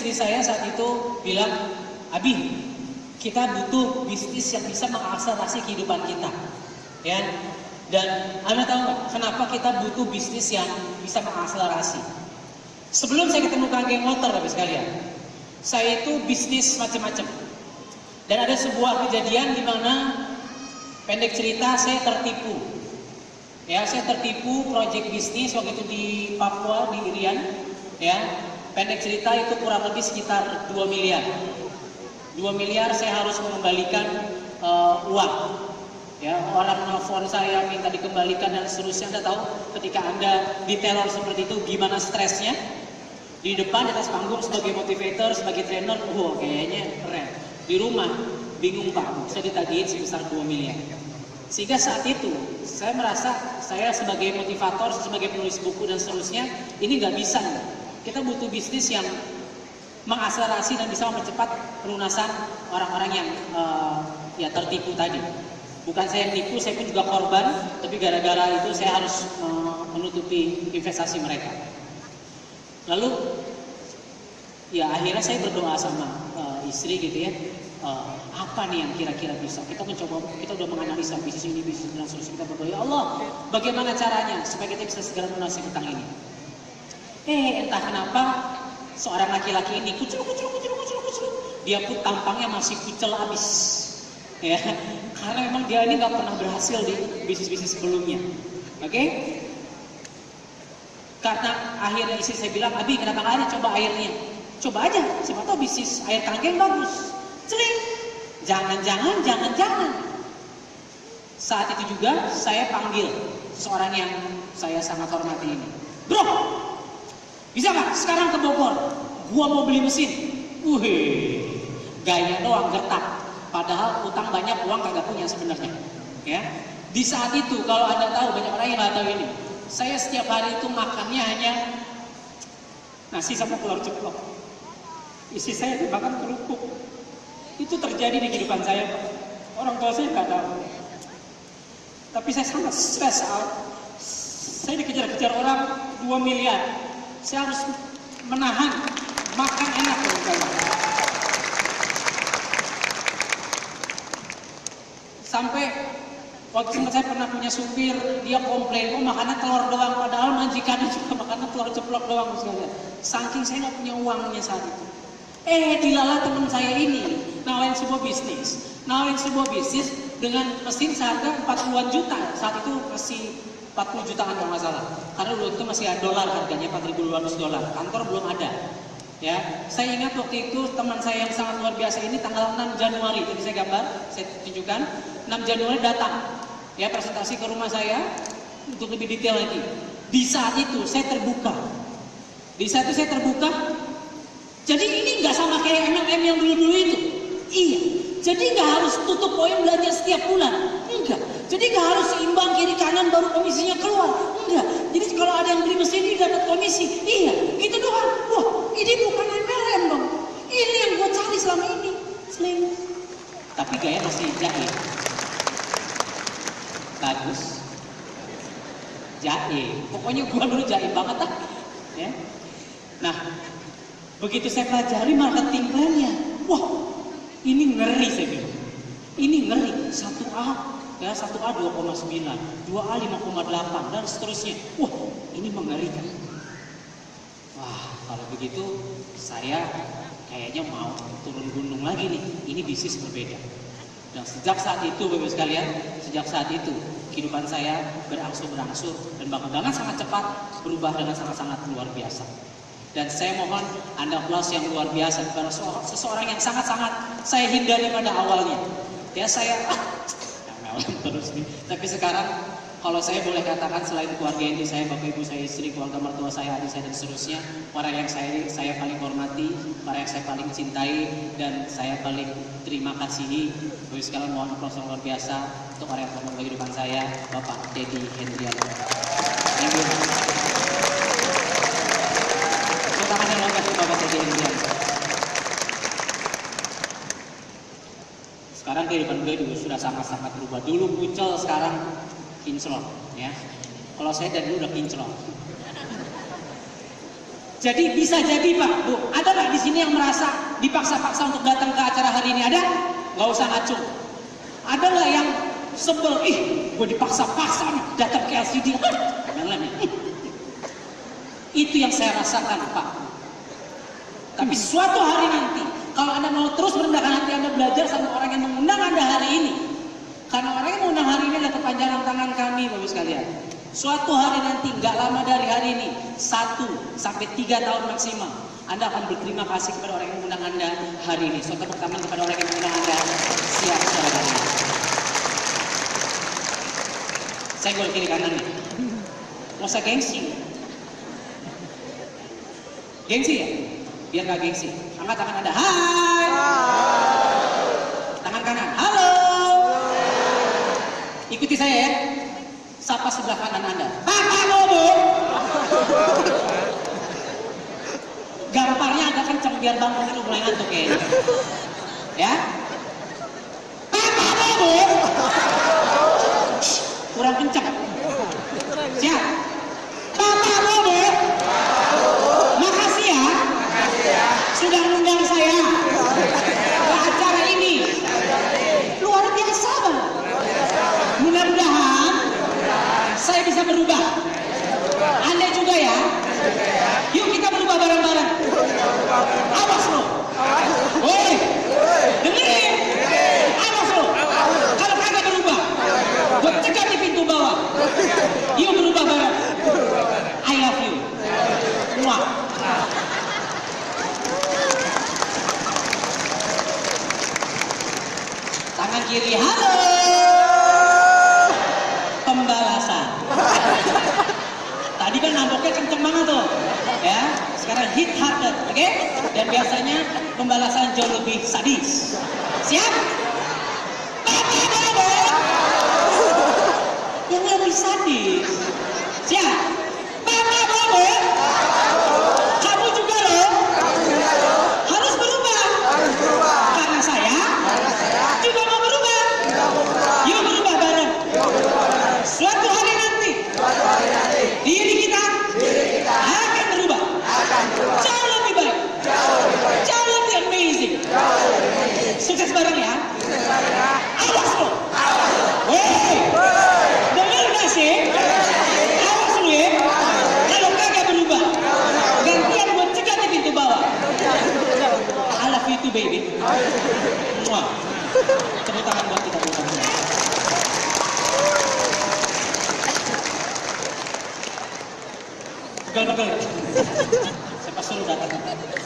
istri saya saat itu bilang, Abi, kita butuh bisnis yang bisa mengakselerasi kehidupan kita. Ya, dan Anda tahu nggak kenapa kita butuh bisnis yang bisa mengakselerasi? Sebelum saya ketemu geng motor, Bapak sekalian, saya itu bisnis macam-macam. Dan ada sebuah kejadian di mana pendek cerita saya tertipu. Ya, saya tertipu proyek bisnis waktu itu di Papua di Irian. Ya, pendek cerita itu kurang lebih sekitar 2 miliar. 2 miliar saya harus mengembalikan uh, uang. Ya, orang nelfon saya minta dikembalikan dan seterusnya. Anda tahu ketika Anda diteror seperti itu gimana stresnya? Di depan di atas panggung sebagai motivator, sebagai trainer, oh kayaknya keren. Di rumah bingung Pak, saya ditagihin sebesar 2 miliar. Sehingga saat itu saya merasa saya sebagai motivator, sebagai penulis buku dan seterusnya ini nggak bisa. Kita butuh bisnis yang mengakselerasi dan bisa mempercepat pelunasan orang-orang yang uh, ya tertipu tadi. Bukan saya yang tipu, saya pun juga korban, tapi gara-gara itu saya harus uh, menutupi investasi mereka. Lalu ya akhirnya saya berdoa sama uh, istri gitu ya, uh, apa nih yang kira-kira bisa? Kita mencoba, kita udah menganalisa bisnis ini, bisnis dan seterusnya. Kita berdoa, ya Allah, bagaimana caranya supaya kita bisa segera melunasi hutang ini? Eh, entah kenapa seorang laki-laki ini kucul, kucul, kucul, kucul, kucul. Dia pun tampangnya masih kucel habis. Ya, karena memang dia ini nggak pernah berhasil di bisnis-bisnis sebelumnya. Oke? Okay? Karena akhirnya istri saya bilang, Abi kenapa nggak ada coba airnya? Coba aja, siapa tahu bisnis air tangkeng bagus. Celing. Jangan-jangan, jangan-jangan. Saat itu juga saya panggil seorang yang saya sangat hormati ini. Bro, bisa nggak sekarang ke Bogor? Gua mau beli mesin. Wih, gaya doang gertak. Padahal utang banyak, uang kagak punya sebenarnya. Ya, di saat itu kalau anda tahu banyak orang yang nggak tahu ini. Saya setiap hari itu makannya hanya nasi sama telur ceplok. Isi saya dimakan kerupuk. Itu terjadi di kehidupan saya. Orang tua saya nggak tahu. Tapi saya sangat stres. Saya dikejar-kejar orang 2 miliar. Saya harus menahan makan enak kalau saya. Sampai waktu saya pernah punya supir, dia komplain, oh makannya telur doang, padahal majikannya juga makannya telur ceplok doang sekalian. Saking saya nggak punya uangnya saat itu. Eh, dilala teman saya ini nawarin sebuah bisnis, nawarin sebuah bisnis dengan mesin seharga 40-an juta. Saat itu masih 40 jutaan kalau nggak salah. Karena dulu itu masih ada dolar harganya 4.200 dolar. Kantor belum ada. Ya, saya ingat waktu itu teman saya yang sangat luar biasa ini tanggal 6 Januari, tadi saya gambar, saya tunjukkan, 6 Januari datang, ya presentasi ke rumah saya untuk lebih detail lagi. Di saat itu saya terbuka, di saat itu saya terbuka. Jadi ini nggak sama kayak MLM yang dulu-dulu itu. Iya, jadi nggak harus tutup poin belanja setiap bulan. Enggak. Jadi nggak harus seimbang kiri kanan baru komisinya keluar. Enggak. Jadi kalau ada yang beli mesin ini dapat komisi. Iya, itu doang. Wah, ini bukan MLM dong. Ini yang gue cari selama ini. Sling. Tapi gaya masih jahit. Bagus. Jahit. Pokoknya gue dulu jahit banget lah. Ya. Nah, begitu saya pelajari marketing plan-nya. Wah, ini ngeri saya bilang. Ini ngeri. Satu A ya 1A 2,9, 2A 5,8 dan seterusnya. Wah, ini mengerikan. Wah, kalau begitu saya kayaknya mau turun gunung lagi nih. Ini bisnis berbeda. Dan sejak saat itu, Bapak sekalian, sejak saat itu kehidupan saya berangsur-berangsur dan bahkan dengan sangat cepat berubah dengan sangat-sangat luar biasa. Dan saya mohon Anda plus yang luar biasa kepada seseorang yang sangat-sangat saya hindari pada awalnya. Ya saya ah, terus nih. Tapi sekarang kalau saya boleh katakan selain keluarga ini saya, bapak ibu saya, istri, keluarga mertua saya, adik saya dan seterusnya, orang yang saya saya paling hormati, orang yang saya paling cintai dan saya paling terima kasihi. Bapak sekalian mohon aplaus luar biasa untuk orang yang telah kehidupan saya, Bapak Dedi Hendriano. Thank you. Sekarang kehidupan gue juga sudah sangat-sangat berubah. Dulu kucel, sekarang kinclong, ya. Kalau saya dari dulu udah kinclong. Jadi bisa jadi Pak, Bu, ada nggak di sini Ini yang merasa dipaksa-paksa untuk datang ke acara hari ini ada? Nggak usah ngacung. Ada nggak yang sebel? Ih, gue dipaksa-paksa datang ke LCD. Jangan nih. Itu yang saya rasakan, Pak. Tapi suatu hari nanti, kalau Anda mau terus merendahkan hati Anda belajar sama orang yang mengundang Anda hari ini. Karena orang yang mengundang hari ini adalah kepanjangan tangan kami, Bapak sekalian. Suatu hari nanti, nggak lama dari hari ini, satu sampai tiga tahun maksimal, Anda akan berterima kasih kepada orang yang mengundang Anda hari ini. Suatu pertama kepada orang yang mengundang Anda siap ini. Saya gol kiri kanan nih. Mau usah gengsi. Gengsi ya? Biar nggak gengsi. Angkat tangan Anda. Hai. Tangan kanan. Halo. Ikuti saya ya. Sapa sebelah kanan Anda. Papa Bobo. Gamparnya agak kencang biar bangun itu mulai ngantuk. Ya. Papa Bobo. Shh, Kurang kencang. Siap. Bobo. Makasih ya. Sudah mengundang saya ke acara ini. Luar biasa banget. Mudah-mudahan saya bisa berubah. Anda juga ya. Yuk kita berubah bareng-bareng. Awas lo. Woi. Dengerin. Awas lo. Kalau kagak berubah, gue cekat di pintu bawah. Yuk berubah bareng. I love you. Muah. Tangan kiri, halo. Pembalasan. Tadi kan nampaknya kenceng banget tuh, ya. Sekarang hit harder, oke? Dan biasanya pembalasan jauh lebih sadis. Siap? Papa Bobo. Yang lebih sadis. Siap? Papa Bobo. Kamu juga loh. Harus berubah. Karena saya juga mau berubah. Yuk berubah bareng. Suatu hari nanti, diri kita akan berubah. Jauh lebih baik. Jauh lebih amazing. Sukses bareng ya. Awas lo. Woi. Dengar gak sih? Awas lu ya. Kalau kagak berubah, gantian gue cekat di pintu bawah. I love you baby. Muah. Tepuk tangan buat kita tangan. Pegal-pegal. Pas suruh datang.